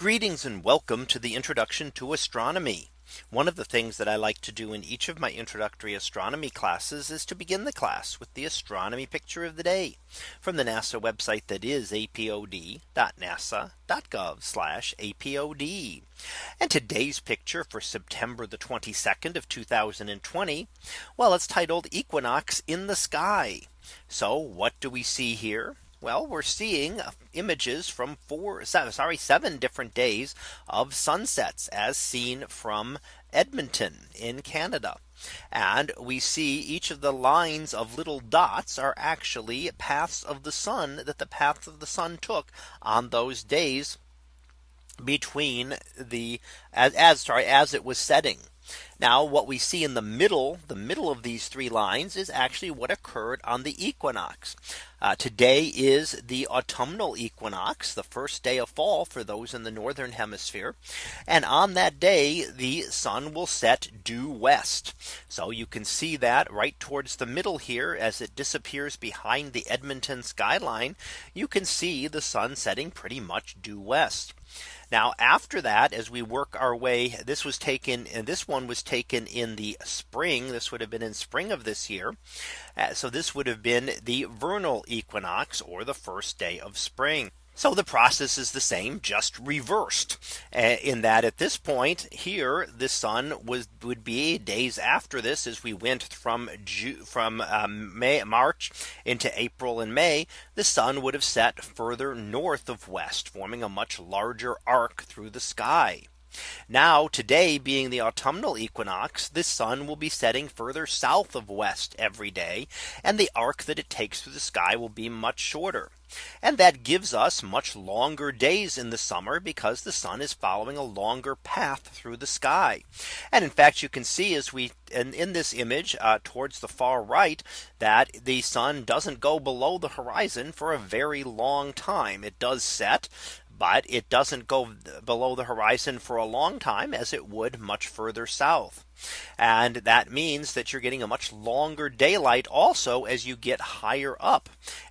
Greetings and welcome to the introduction to astronomy. One of the things that I like to do in each of my introductory astronomy classes is to begin the class with the astronomy picture of the day from the NASA website that is apod.nasa.gov apod. And today's picture for September the 22nd of 2020. Well, it's titled Equinox in the sky. So what do we see here? Well, we're seeing uh, images from four, seven, sorry, seven different days of sunsets as seen from Edmonton in Canada. And we see each of the lines of little dots are actually paths of the sun that the path of the sun took on those days between the as, as sorry as it was setting. Now what we see in the middle, the middle of these three lines is actually what occurred on the equinox. Uh, today is the autumnal equinox, the first day of fall for those in the northern hemisphere. And on that day, the sun will set due west. So you can see that right towards the middle here as it disappears behind the Edmonton skyline, you can see the sun setting pretty much due west. Now after that, as we work our way, this was taken and this one was taken in the spring. This would have been in spring of this year. Uh, so this would have been the vernal equinox or the first day of spring. So the process is the same just reversed uh, in that at this point here the sun was would be days after this as we went from from um, May March into April and May the sun would have set further north of west forming a much larger arc through the sky. Now today being the autumnal equinox, the sun will be setting further south of west every day. And the arc that it takes through the sky will be much shorter. And that gives us much longer days in the summer because the sun is following a longer path through the sky. And in fact, you can see as we in, in this image uh, towards the far right that the sun doesn't go below the horizon for a very long time. It does set but it doesn't go below the horizon for a long time as it would much further south. And that means that you're getting a much longer daylight also as you get higher up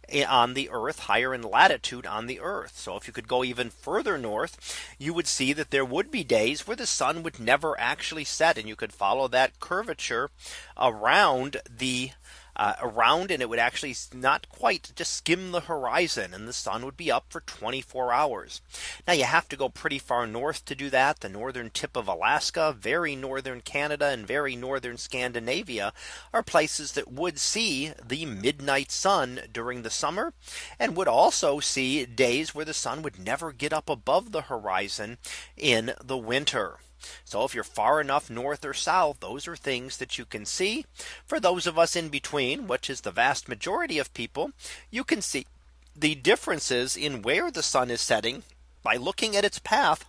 eh, on the earth higher in latitude on the earth. So if you could go even further north, you would see that there would be days where the sun would never actually set and you could follow that curvature around the uh, around and it would actually not quite just skim the horizon and the sun would be up for 24 hours. Now you have to go pretty far north to do that. The northern tip of Alaska, very northern Canada and very northern Scandinavia are places that would see the midnight sun during the summer and would also see days where the sun would never get up above the horizon in the winter. So if you're far enough north or south, those are things that you can see. For those of us in between, which is the vast majority of people, you can see the differences in where the sun is setting by looking at its path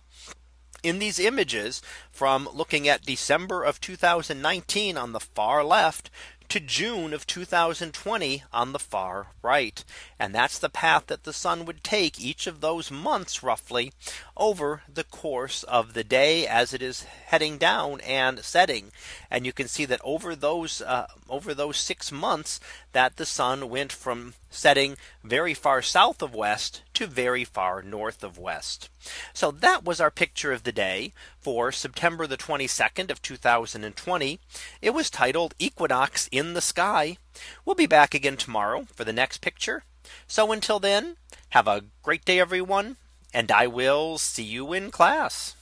in these images from looking at December of 2019 on the far left to June of 2020 on the far right. And that's the path that the sun would take each of those months roughly over the course of the day as it is heading down and setting. And you can see that over those uh, over those six months that the sun went from setting very far south of west to very far north of west. So that was our picture of the day for September the 22nd of 2020. It was titled Equinox in the sky. We'll be back again tomorrow for the next picture. So until then, have a great day, everyone. And I will see you in class.